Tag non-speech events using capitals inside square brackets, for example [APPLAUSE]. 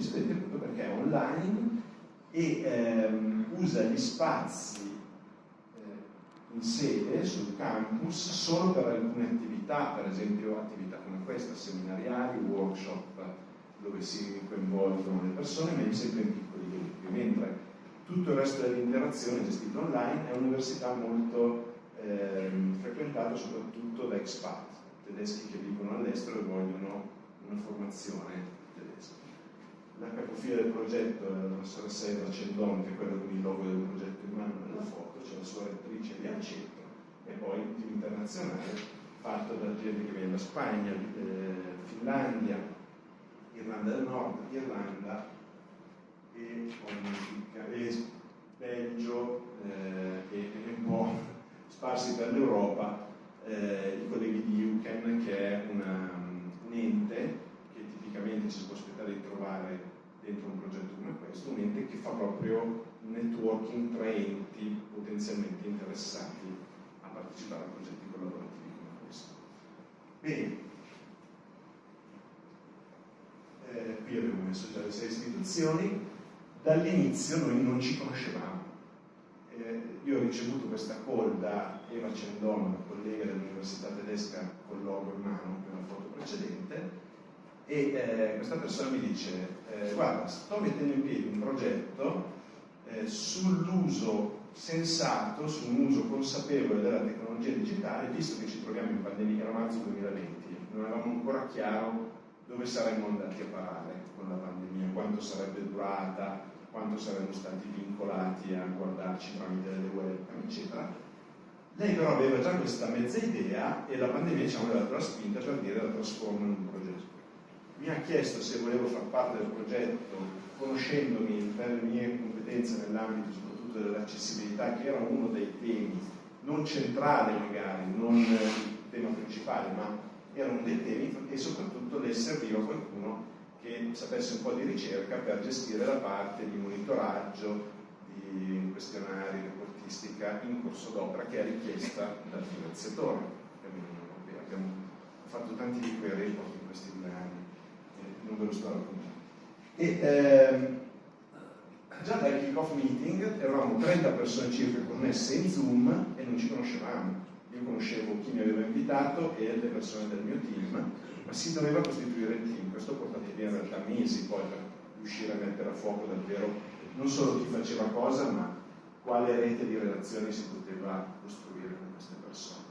studenti appunto perché è online e ehm, usa gli spazi eh, in sede sul campus solo per alcune attività, per esempio attività come questa, seminariali, workshop dove si coinvolgono le persone, ma sempre in piccoli gruppi, mentre tutto il resto dell'interazione gestita online è un'università molto ehm, frequentata soprattutto da expat, tedeschi che vivono all'estero e vogliono una formazione tedesca. La capofila del progetto è la professora Sandra Cendon, che è quella con il logo del progetto in mano nella foto, c'è la sua rettrice lì al centro, e poi un team internazionale fatto da gente che viene da Spagna, eh, Finlandia, Irlanda del Nord, Irlanda e, e Belgio eh, e, e, un po' [LAUGHS] sparsi per l'Europa eh, i colleghi di UCAN che è una, un ente che tipicamente ci si può aspettare di trovare dentro un progetto come questo, un ente che fa proprio networking tra enti potenzialmente interessati a partecipare a progetti collaborativi come questo. Bene, eh, qui abbiamo messo già le sei istituzioni, dall'inizio noi non ci conoscevamo. Eh, io ho ricevuto questa call da Eva Cendon, una collega dell'Università tedesca con logo in mano per la foto precedente, e eh, questa persona mi dice, eh, guarda, sto mettendo in piedi un progetto eh, sull'uso sensato, su un uso consapevole della tecnologia digitale, visto che ci troviamo in pandemia, era marzo 2020, non avevamo ancora chiaro dove saremmo andati a parare con la pandemia, quanto sarebbe durata, quanto saremmo stati vincolati a guardarci tramite delle webcam, eccetera. Lei però aveva già questa mezza idea e la pandemia ci ha dato la spinta per dire la trasforma in un progetto. Mi ha chiesto se volevo far parte del progetto, conoscendomi per le mie competenze nell'ambito soprattutto dell'accessibilità, che era uno dei temi, non centrale magari, non il tema principale, ma era uno dei temi e soprattutto le serviva qualcuno che sapesse un po' di ricerca per gestire la parte di monitoraggio, di questionari, reportistica in corso d'opera che è richiesta dal finanziatore Abbiamo fatto tanti di quei report non ve lo sto raccontando. E, ehm, già dal kick-off meeting eravamo 30 persone circa connesse in Zoom e non ci conoscevamo io conoscevo chi mi aveva invitato e le persone del mio team, ma si doveva costituire il team. Questo ha portato via in realtà mesi poi per riuscire a mettere a fuoco davvero non solo chi faceva cosa, ma quale rete di relazioni si poteva costruire con queste persone.